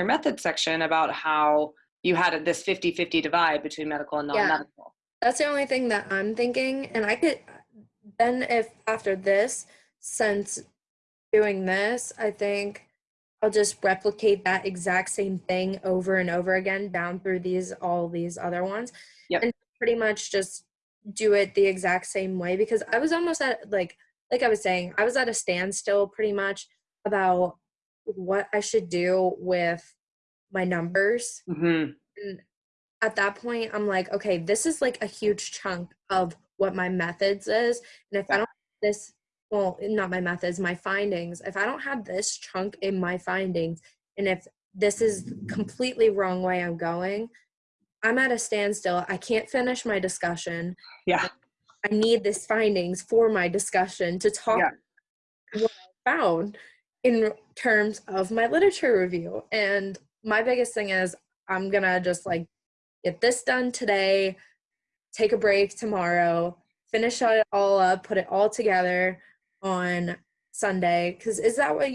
your method section about how you had this 50-50 divide between medical and non-medical. Yeah. That's the only thing that I'm thinking. And I could, then if after this, since doing this, I think I'll just replicate that exact same thing over and over again down through these, all these other ones. Yep. And pretty much just do it the exact same way because I was almost at like, like I was saying, I was at a standstill pretty much about what I should do with my numbers Mhm. and at that point i'm like okay this is like a huge chunk of what my methods is and if i don't have this well not my methods my findings if i don't have this chunk in my findings and if this is completely wrong way i'm going i'm at a standstill i can't finish my discussion Yeah. i need this findings for my discussion to talk Yeah. what i found in terms of my literature review and my biggest thing is i'm gonna just like get this done today, take a break tomorrow, finish it all up, put it all together on Sunday. Because is that what you?